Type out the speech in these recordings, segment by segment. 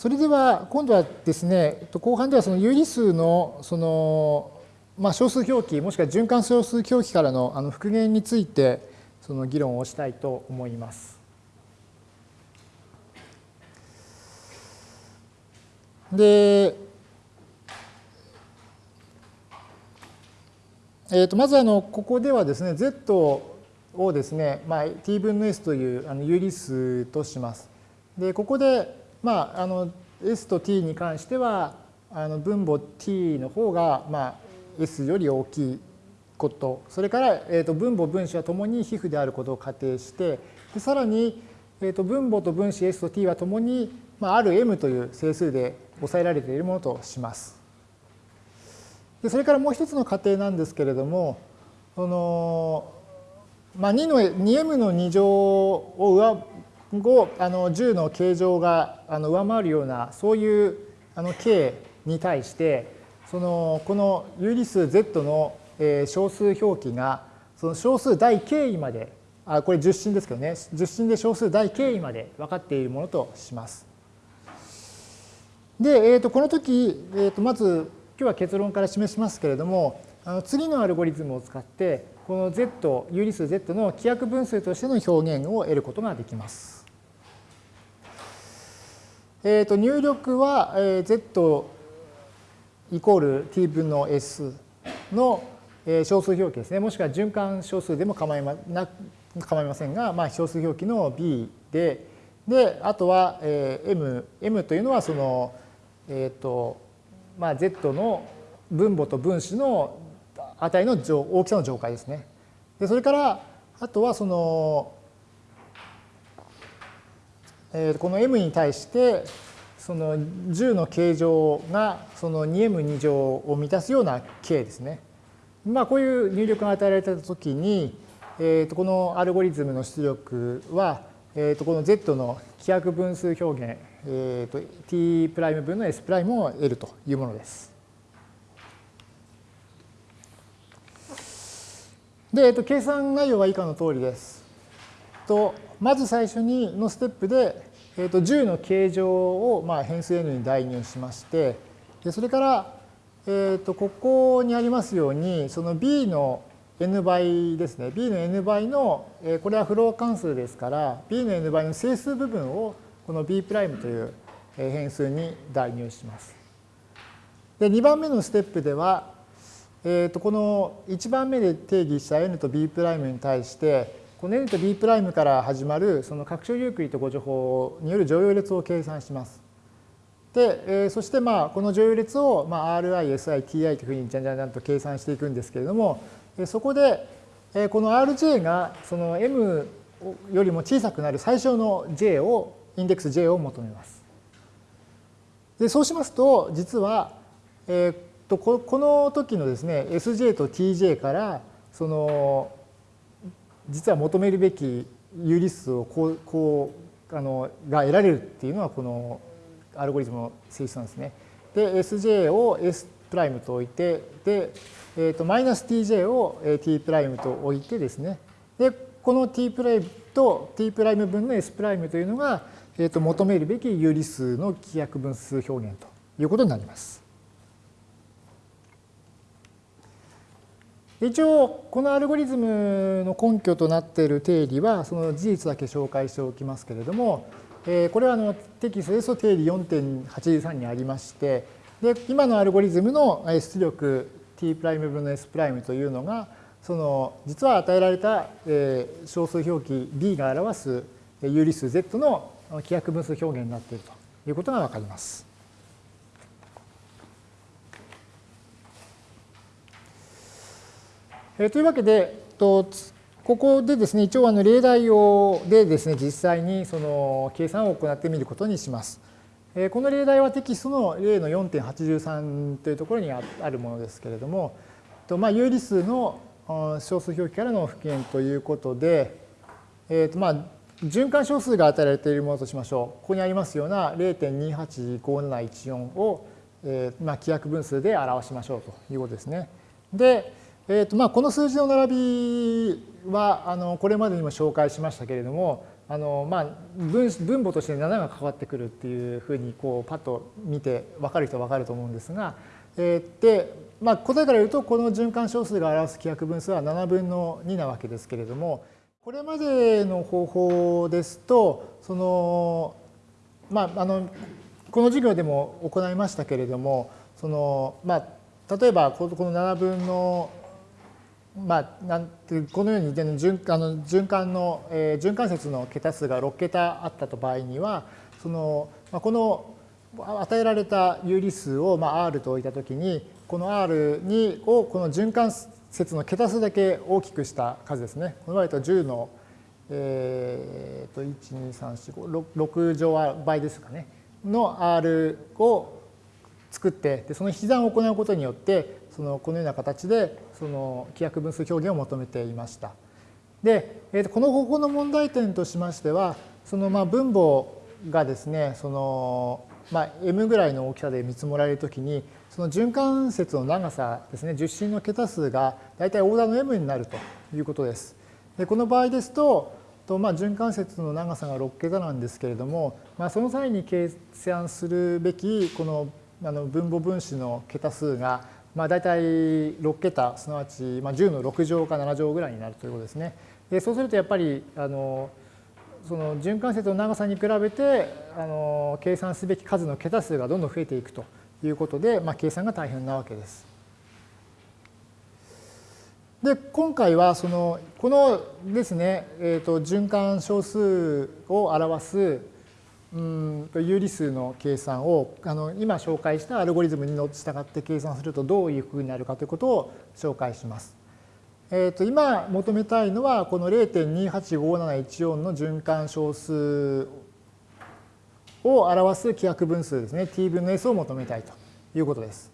それでは今度はですね、後半ではその有理数のその、まあ、小数表記もしくは循環小数表記からのあの復元についてその議論をしたいと思います。で、えー、とまずあのここではですね z をですね、まあ、t 分の s というあの有理数とします。でここでまあ、あの S と T に関してはあの分母 T の方が、まあ、S より大きいことそれから、えー、と分母分子はともに皮膚であることを仮定してでさらに、えー、と分母と分子 S と T はともに、まあ、ある M という整数で抑えられているものとします。でそれからもう一つの仮定なんですけれどもその、まあ、2の 2m の2乗を上後あの10の形状があの上回るようなそういうあの k に対してそのこの有理数 z の、え小数表記がその小数第 k 位まであこれ十進ですけどね十進で小数第 k 位まで分かっているものとします。で、えー、とこの時、えー、とまず今日は結論から示しますけれどもあの次のアルゴリズムを使ってこの z 有理数 z の規約分数としての表現を得ることができます。えー、と入力は、えー、z イコール t 分の s の、えー、小数表記ですね。もしくは循環小数でも構いまな構いませんが、まあ、小数表記の b で、で、あとは、えー、m、m というのはその、えっ、ー、と、まあ、z の分母と分子の値の大きさの上階ですね。で、それから、あとはその、えー、この m に対してその10の形状がその 2m2 乗を満たすような k ですね。まあこういう入力が与えられたときに、えー、とこのアルゴリズムの出力は、えー、とこの z の規約分数表現、えー、と t' 分の s' を得るというものです。で、えー、と計算内容は以下の通りです。とまず最初にのステップで、えー、と10の形状をまあ変数 n に代入しましてでそれから、えー、とここにありますようにその b の n 倍ですね b の n 倍の、えー、これはフロー関数ですから b の n 倍の整数部分をこの b' という変数に代入します。で2番目のステップでは、えー、とこの1番目で定義した n と b' に対してこの n と b' から始まるその拡張ユークリッド誤助法による乗用列を計算します。で、えー、そしてまあこの乗用列をまあ RI、SI、TI というふうにじゃんじゃんじゃんと計算していくんですけれども、えー、そこで、えー、この RJ がその M よりも小さくなる最小の J を、インデックス J を求めます。でそうしますと、実は、えー、とこの時のですね、SJ と TJ からその実は求めるべき有理数をこうこうあのが得られるっていうのはこのアルゴリズムの性質なんですね。で Sj を S' と置いてで、えー、とマイナス Tj を T' と置いてですねでこの T' と T' 分の S' というのが、えー、と求めるべき有理数の規約分数表現ということになります。一応このアルゴリズムの根拠となっている定理はその事実だけ紹介しておきますけれども、えこれはあのテキストですと定理4.83にありましてで今のアルゴリズムの出力 t' 分の s' というのがその実は与えられた小数表記 b が表す有理数 z の規約分数表現になっているということがわかります。えというわけで、とここでですね、一応あの例題をでですね、実際にその計算を行ってみることにします。えこの例題はテキストの例の4.83というところにあるものですけれども、とまあ、有理数の小数表記からの復元ということで、えーとまあ、循環小数が与えられているものとしましょう。ここにありますような0.285714を、えーまあ、規約分数で表しましょうということですね。で、えーとまあ、この数字の並びはあのこれまでにも紹介しましたけれどもあのまあ分分母として7が関わってくるっていうふうにこうパッと見て分かる人は分かると思うんですが、えー、で、まあ、答えから言うとこの循環小数が表す規約分数は7分の2なわけですけれどもこれまでの方法ですとそのまああのこの授業でも行いましたけれどもそのまあ例えばこの7分のまあ、なんてこのように循あの循環の、えー、循環節の桁数が6桁あったと場合にはその、まあ、この与えられた有理数を、まあ、R と置いたときにこの R にをこの循環節の桁数だけ大きくした数ですね。この場合と10の、えー、と1 2 3 4 5 6乗倍ですかねの R を作ってでその引き算を行うことによってそのこのような形でその規約分数表現を求めていました。で、えー、とこの方法の問題点としましてはそのまあ分母がですねそのまあ m ぐらいの大きさで見積もられるときにその循環節の長さですね十進の桁数が大体オーダーの m になるということです。でこの場合ですととまあ循環節の長さが6桁なんですけれども、まあ、その際に計算するべきこのあの分母分子の桁数がまあ、大体6桁すなわちまあ10の6乗か7乗ぐらいになるということですね。でそうするとやっぱりあのその循環節の長さに比べてあの計算すべき数の桁数がどんどん増えていくということで、まあ、計算が大変なわけです。で今回はそのこのですね、えーと、循環小数を表すうん有理数の計算をあの今紹介したアルゴリズムに従って計算するとどういうふうになるかということを紹介します。えー、と今求めたいのはこの0.285714の循環小数を表す規約分数ですね t 分の s を求めたいということです。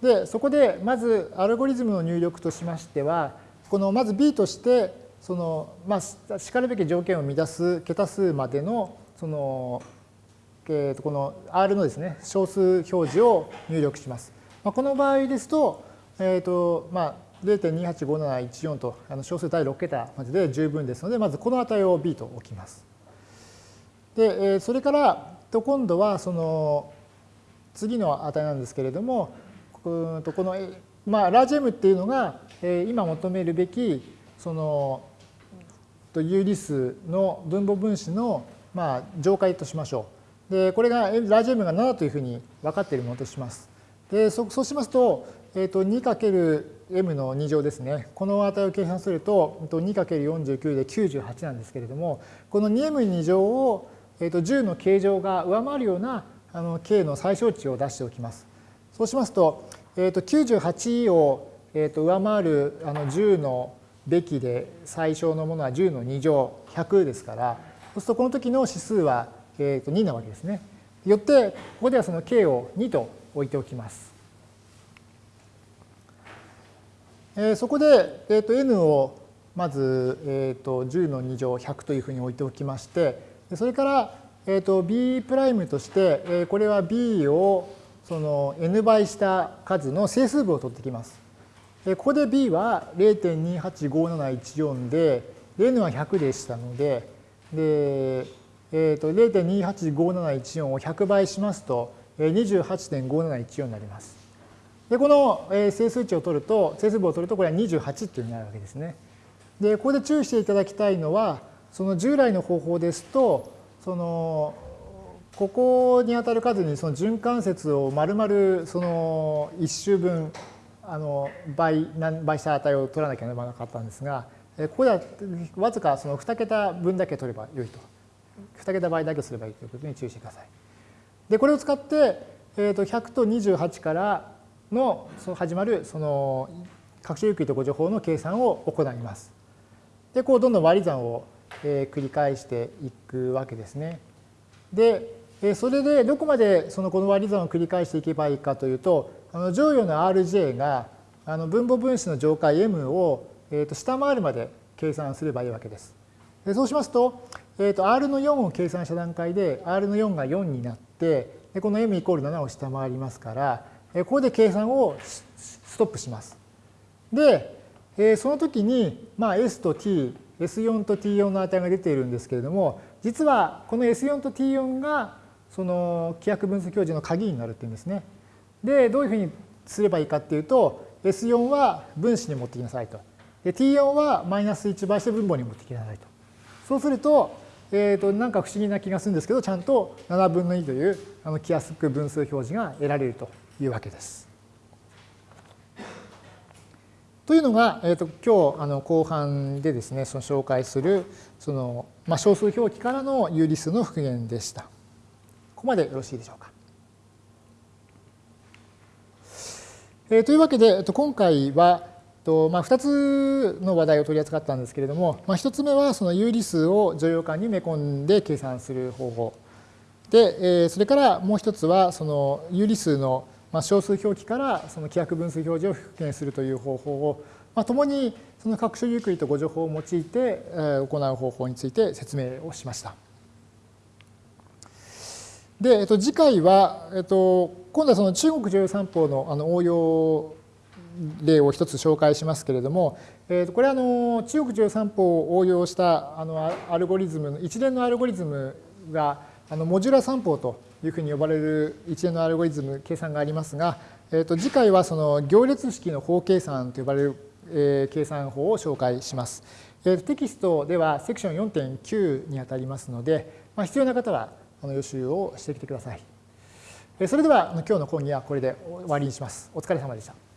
でそこでまずアルゴリズムの入力としましてはこのまず b としてそのまあしかるべき条件を満たす桁数までのその、えー、とこの R のですね小数表示を入力します。まあ、この場合ですと,、えーとまあ、0.285714とあの小数第6桁までで十分ですのでまずこの値を B と置きます。で、えー、それからと今度はその次の値なんですけれどもこの、まあ、ラージ M っていうのが、えー、今求めるべきその有理数の分母分子のまあ、上階としましょう。で、これがラージ M が7というふうに分かっているものとします。で、そそうしますと、えー、と 2×m の2乗ですね。この値を計算すると 2×49 で98なんですけれども、この 2m2 乗を、えー、と10の形状が上回るようなあの k の最小値を出しておきます。そうしますと、えー、と98を、えー、と上回るあの10のべきで最小のものは10の2乗100ですから、そうするとこの時の指数は、えー、と2なわけですね。よってここではその k を2と置いておきます。えー、そこで、えー、と n をまず、えー、と10の2乗100というふうに置いておきましてそれから、えー、と b' として、えー、これは b をその n 倍した数の整数部を取ってきます。ここで b は0.285714で n は100でしたのでで、えー、と0.285714を100倍しますと28.5714になります。で、この整数値を取ると、整数部を取るとこれは28っていうになるわけですね。で、ここで注意していただきたいのは、その従来の方法ですと、そのここに当たる数にその循環節を丸々その1周分あの倍倍した値を取らなきゃならなかったんですが、ここではわずかその2桁分だけ取ればよいと。2桁倍だけすればいいということに注意してください。で、これを使って、えー、と100と28からの始まるその拡張有機と誤助法の計算を行います。で、こうどんどん割り算を繰り返していくわけですね。で、それでどこまでそのこの割り算を繰り返していけばいいかというと、あの乗与の Rj があの分母分子の上階 M をえー、と下回るまで計算すればいいわけです。そうしますと,、えー、と R の4を計算した段階で R の4が4になってでこの M イコール7を下回りますからえここで計算をストップします。で、えー、その時に、まあ、S と T S4 と T4 の値が出ているんですけれども、実はこの S4 と T4 がその規約分数表示の鍵になるっていうんですね。で、どういうふうにすればいいかっていうと、S4 は分子に持ってきなさいと。で、T4 はマイナス1倍して分母に持ってきなさいと。そうすると、えー、となんか不思議な気がするんですけど、ちゃんと7分の2というあの規約分数表示が得られるというわけです。というのが、えー、と今日あの後半でですね、その紹介するその、まあ、小数表記からの有理数の復元でした。ここまでよろしいでしょうか。えー、というわけで、えっと、今回は、とまあ、2つの話題を取り扱ったんですけれども、まあ、1つ目はその有理数を乗用感に埋め込んで計算する方法。で、えー、それからもう1つはその有理数のまあ、小数表記からその規約分数表示を復元するという方法を、まあ、共にその各種ゆっくりとご情報を用いて行う方法について説明をしました。で、えっと、次回は、えっと、今度はその中国女優三法のあの応用例を一つ紹介しますけれども、えっと、これはあの中国女優三法を応用したあのアルゴリズム一連のアルゴリズムがあのモジュラ三法というふうに呼ばれる一連のアルゴリズム計算がありますが、えー、と次回はその行列式の法計算と呼ばれる、えー、計算法を紹介します。えー、テキストではセクション4.9にあたりますので、まあ、必要な方はあの予習をしてきてください。それでは今日の講義はこれで終わりにします。お疲れ様でした。